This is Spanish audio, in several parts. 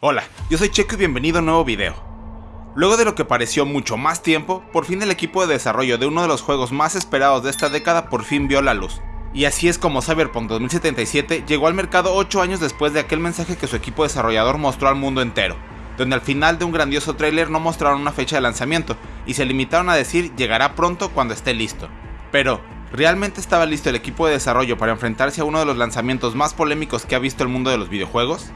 Hola, yo soy Checo y bienvenido a un nuevo video. Luego de lo que pareció mucho más tiempo, por fin el equipo de desarrollo de uno de los juegos más esperados de esta década por fin vio la luz. Y así es como Cyberpunk 2077 llegó al mercado 8 años después de aquel mensaje que su equipo desarrollador mostró al mundo entero, donde al final de un grandioso tráiler no mostraron una fecha de lanzamiento y se limitaron a decir llegará pronto cuando esté listo. Pero, ¿realmente estaba listo el equipo de desarrollo para enfrentarse a uno de los lanzamientos más polémicos que ha visto el mundo de los videojuegos?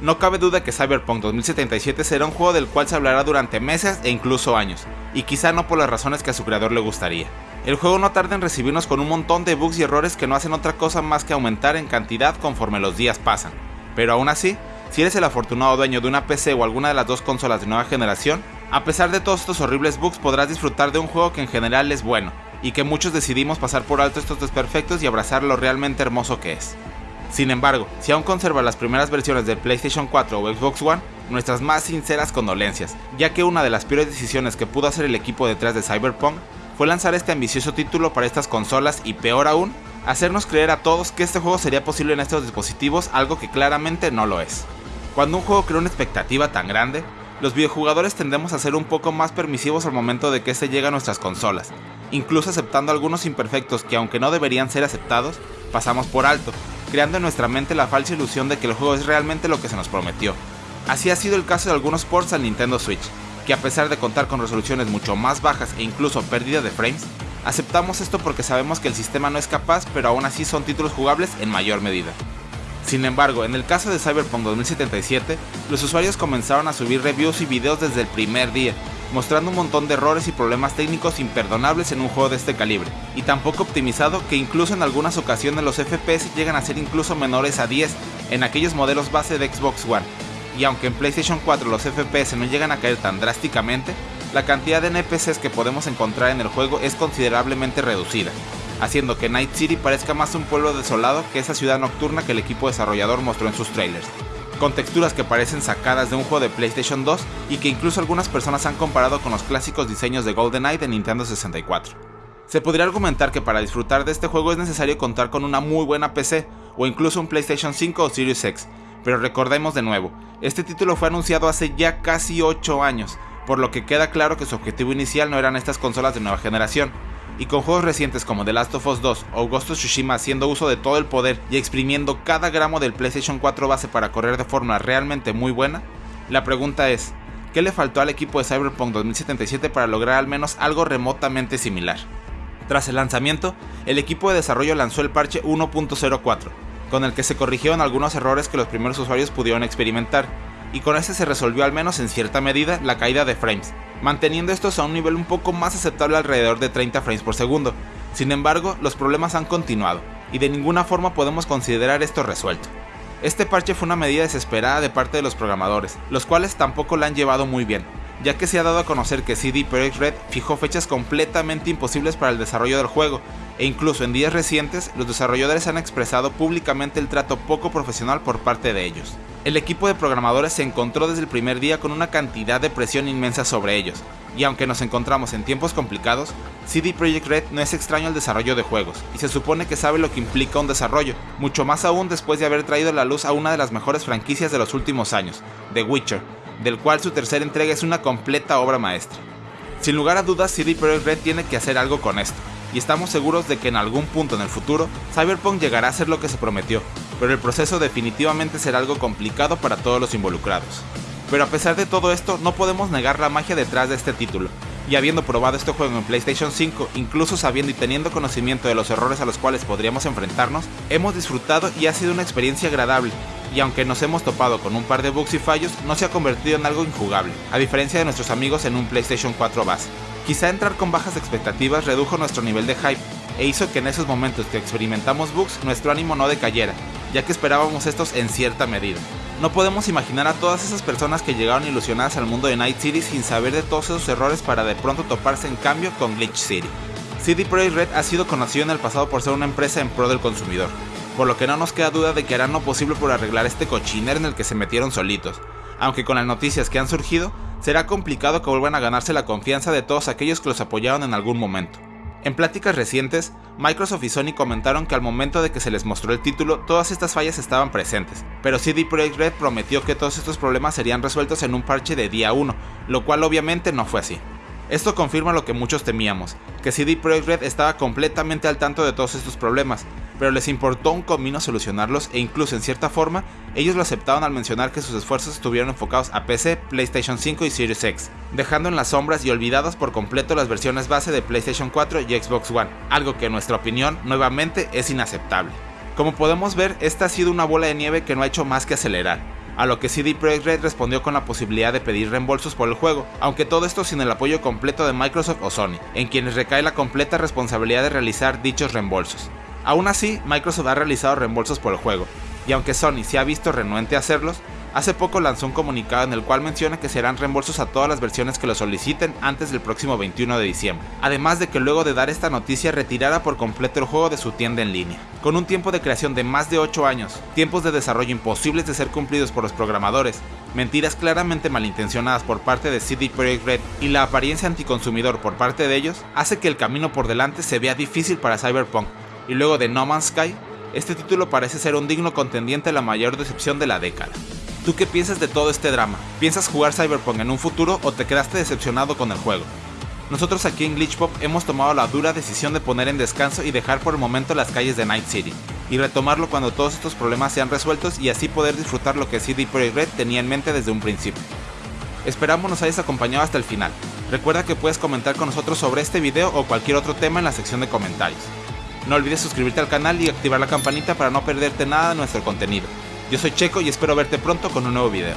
No cabe duda que Cyberpunk 2077 será un juego del cual se hablará durante meses e incluso años, y quizá no por las razones que a su creador le gustaría. El juego no tarda en recibirnos con un montón de bugs y errores que no hacen otra cosa más que aumentar en cantidad conforme los días pasan, pero aún así, si eres el afortunado dueño de una PC o alguna de las dos consolas de nueva generación, a pesar de todos estos horribles bugs podrás disfrutar de un juego que en general es bueno, y que muchos decidimos pasar por alto estos desperfectos y abrazar lo realmente hermoso que es. Sin embargo, si aún conserva las primeras versiones del PlayStation 4 o Xbox One, nuestras más sinceras condolencias, ya que una de las peores decisiones que pudo hacer el equipo detrás de Cyberpunk fue lanzar este ambicioso título para estas consolas y peor aún, hacernos creer a todos que este juego sería posible en estos dispositivos, algo que claramente no lo es. Cuando un juego crea una expectativa tan grande, los videojugadores tendemos a ser un poco más permisivos al momento de que este llega a nuestras consolas, incluso aceptando algunos imperfectos que aunque no deberían ser aceptados, pasamos por alto, creando en nuestra mente la falsa ilusión de que el juego es realmente lo que se nos prometió. Así ha sido el caso de algunos ports al Nintendo Switch, que a pesar de contar con resoluciones mucho más bajas e incluso pérdida de frames, aceptamos esto porque sabemos que el sistema no es capaz, pero aún así son títulos jugables en mayor medida. Sin embargo, en el caso de Cyberpunk 2077, los usuarios comenzaron a subir reviews y videos desde el primer día, mostrando un montón de errores y problemas técnicos imperdonables en un juego de este calibre, y tan poco optimizado que incluso en algunas ocasiones los FPS llegan a ser incluso menores a 10 en aquellos modelos base de Xbox One, y aunque en PlayStation 4 los FPS no llegan a caer tan drásticamente, la cantidad de NPCs que podemos encontrar en el juego es considerablemente reducida, haciendo que Night City parezca más un pueblo desolado que esa ciudad nocturna que el equipo desarrollador mostró en sus trailers con texturas que parecen sacadas de un juego de PlayStation 2 y que incluso algunas personas han comparado con los clásicos diseños de GoldenEye de Nintendo 64. Se podría argumentar que para disfrutar de este juego es necesario contar con una muy buena PC o incluso un PlayStation 5 o Series X, pero recordemos de nuevo, este título fue anunciado hace ya casi 8 años, por lo que queda claro que su objetivo inicial no eran estas consolas de nueva generación, y con juegos recientes como The Last of Us 2 o Ghost of Tsushima haciendo uso de todo el poder y exprimiendo cada gramo del PlayStation 4 base para correr de forma realmente muy buena, la pregunta es, ¿qué le faltó al equipo de Cyberpunk 2077 para lograr al menos algo remotamente similar? Tras el lanzamiento, el equipo de desarrollo lanzó el parche 1.04, con el que se corrigieron algunos errores que los primeros usuarios pudieron experimentar, y con este se resolvió al menos en cierta medida la caída de frames, manteniendo estos a un nivel un poco más aceptable alrededor de 30 frames por segundo. Sin embargo, los problemas han continuado, y de ninguna forma podemos considerar esto resuelto. Este parche fue una medida desesperada de parte de los programadores, los cuales tampoco la han llevado muy bien, ya que se ha dado a conocer que CD Projekt Red fijó fechas completamente imposibles para el desarrollo del juego, e incluso en días recientes los desarrolladores han expresado públicamente el trato poco profesional por parte de ellos. El equipo de programadores se encontró desde el primer día con una cantidad de presión inmensa sobre ellos, y aunque nos encontramos en tiempos complicados, CD Projekt Red no es extraño al desarrollo de juegos, y se supone que sabe lo que implica un desarrollo, mucho más aún después de haber traído a la luz a una de las mejores franquicias de los últimos años, The Witcher, del cual su tercera entrega es una completa obra maestra. Sin lugar a dudas, CD Projekt Red tiene que hacer algo con esto, y estamos seguros de que en algún punto en el futuro, Cyberpunk llegará a ser lo que se prometió, pero el proceso definitivamente será algo complicado para todos los involucrados. Pero a pesar de todo esto, no podemos negar la magia detrás de este título, y habiendo probado este juego en PlayStation 5, incluso sabiendo y teniendo conocimiento de los errores a los cuales podríamos enfrentarnos, hemos disfrutado y ha sido una experiencia agradable, y aunque nos hemos topado con un par de bugs y fallos, no se ha convertido en algo injugable, a diferencia de nuestros amigos en un PlayStation 4 base. Quizá entrar con bajas expectativas redujo nuestro nivel de hype, e hizo que en esos momentos que experimentamos bugs nuestro ánimo no decayera, ya que esperábamos estos en cierta medida. No podemos imaginar a todas esas personas que llegaron ilusionadas al mundo de Night City sin saber de todos esos errores para de pronto toparse en cambio con Glitch City. CD Projekt Red ha sido conocido en el pasado por ser una empresa en pro del consumidor, por lo que no nos queda duda de que harán lo posible por arreglar este cochinero en el que se metieron solitos, aunque con las noticias que han surgido, será complicado que vuelvan a ganarse la confianza de todos aquellos que los apoyaron en algún momento. En pláticas recientes, Microsoft y Sony comentaron que al momento de que se les mostró el título, todas estas fallas estaban presentes, pero CD Projekt Red prometió que todos estos problemas serían resueltos en un parche de día 1, lo cual obviamente no fue así. Esto confirma lo que muchos temíamos, que CD Projekt Red estaba completamente al tanto de todos estos problemas, pero les importó un comino solucionarlos e incluso en cierta forma, ellos lo aceptaron al mencionar que sus esfuerzos estuvieron enfocados a PC, PlayStation 5 y Series X, dejando en las sombras y olvidadas por completo las versiones base de PlayStation 4 y Xbox One, algo que en nuestra opinión nuevamente es inaceptable. Como podemos ver, esta ha sido una bola de nieve que no ha hecho más que acelerar a lo que CD Projekt Red respondió con la posibilidad de pedir reembolsos por el juego, aunque todo esto sin el apoyo completo de Microsoft o Sony, en quienes recae la completa responsabilidad de realizar dichos reembolsos. Aún así, Microsoft ha realizado reembolsos por el juego, y aunque Sony se ha visto renuente a hacerlos, Hace poco lanzó un comunicado en el cual menciona que serán reembolsos a todas las versiones que lo soliciten antes del próximo 21 de diciembre, además de que luego de dar esta noticia retirara por completo el juego de su tienda en línea. Con un tiempo de creación de más de 8 años, tiempos de desarrollo imposibles de ser cumplidos por los programadores, mentiras claramente malintencionadas por parte de CD Projekt Red y la apariencia anticonsumidor por parte de ellos, hace que el camino por delante se vea difícil para Cyberpunk, y luego de No Man's Sky, este título parece ser un digno contendiente a la mayor decepción de la década. ¿Tú qué piensas de todo este drama? ¿Piensas jugar Cyberpunk en un futuro o te quedaste decepcionado con el juego? Nosotros aquí en Glitchpop hemos tomado la dura decisión de poner en descanso y dejar por el momento las calles de Night City, y retomarlo cuando todos estos problemas sean resueltos y así poder disfrutar lo que CD Projekt Red tenía en mente desde un principio. Esperamos nos hayas acompañado hasta el final. Recuerda que puedes comentar con nosotros sobre este video o cualquier otro tema en la sección de comentarios. No olvides suscribirte al canal y activar la campanita para no perderte nada de nuestro contenido. Yo soy Checo y espero verte pronto con un nuevo video.